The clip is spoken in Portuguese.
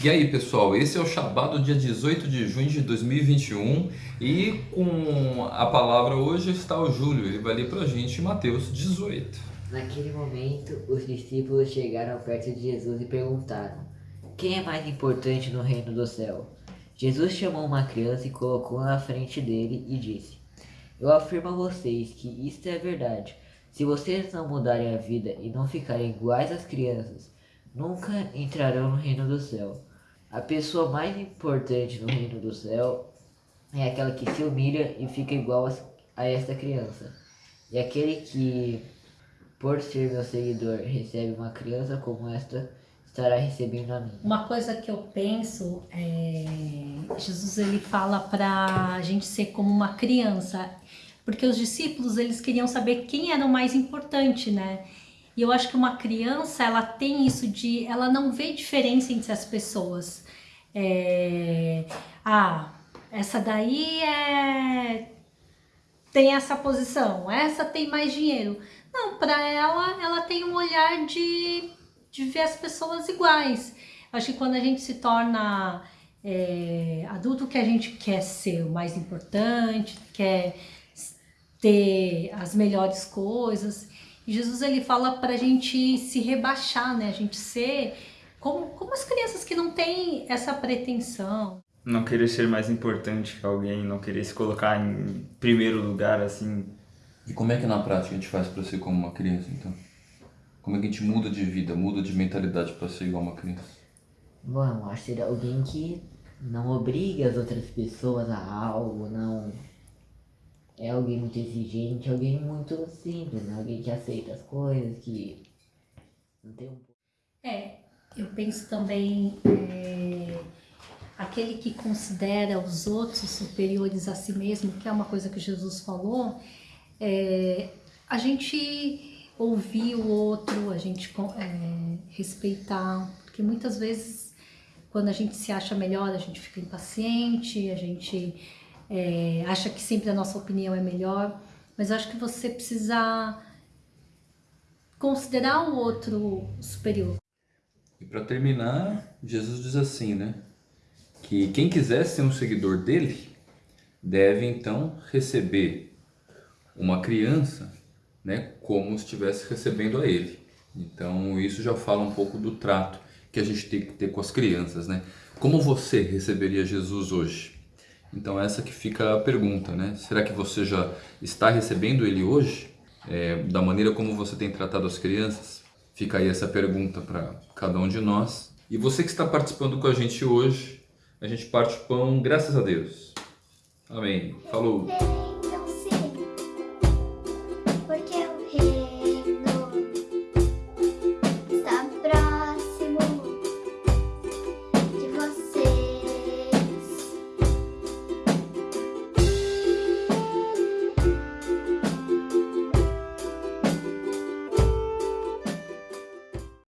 E aí pessoal, esse é o Shabbat do dia 18 de junho de 2021 e com a palavra hoje está o Júlio, ele vai ler para a gente Mateus 18. Naquele momento, os discípulos chegaram perto de Jesus e perguntaram, quem é mais importante no reino do céu? Jesus chamou uma criança e colocou na frente dele e disse, eu afirmo a vocês que isto é verdade, se vocês não mudarem a vida e não ficarem iguais às crianças, nunca entrarão no reino do céu. A pessoa mais importante no reino do céu é aquela que se humilha e fica igual a, esta criança. E aquele que, por ser meu seguidor, recebe uma criança como esta, estará recebendo a mim. Uma coisa que eu penso é Jesus ele fala para a gente ser como uma criança, porque os discípulos eles queriam saber quem era o mais importante, né? E eu acho que uma criança, ela tem isso de... Ela não vê diferença entre as pessoas. É, ah, essa daí é... Tem essa posição, essa tem mais dinheiro. Não, para ela, ela tem um olhar de, de ver as pessoas iguais. Acho que quando a gente se torna é, adulto, que a gente quer ser o mais importante, quer ter as melhores coisas. Jesus ele fala para a gente se rebaixar, né? A gente ser como, como as crianças que não têm essa pretensão. Não querer ser mais importante que alguém, não querer se colocar em primeiro lugar, assim. E como é que na prática a gente faz para ser como uma criança, então? Como é que a gente muda de vida, muda de mentalidade para ser igual uma criança? Bom, acho que ser alguém que não obriga as outras pessoas a algo, não é alguém muito exigente, alguém muito simples, né? Alguém que aceita as coisas, que não tem um... É, eu penso também é, aquele que considera os outros superiores a si mesmo, que é uma coisa que Jesus falou, é, a gente ouvir o outro, a gente é, respeitar, porque muitas vezes quando a gente se acha melhor, a gente fica impaciente, a gente é, acha que sempre a nossa opinião é melhor, mas eu acho que você precisa considerar o outro superior. E para terminar, Jesus diz assim, né? Que quem quiser ser um seguidor dele, deve então receber uma criança, né? Como se estivesse recebendo a ele. Então isso já fala um pouco do trato que a gente tem que ter com as crianças, né? Como você receberia Jesus hoje? Então essa que fica a pergunta, né? Será que você já está recebendo ele hoje? É, da maneira como você tem tratado as crianças? Fica aí essa pergunta para cada um de nós. E você que está participando com a gente hoje, a gente parte o pão, graças a Deus. Amém. Falou!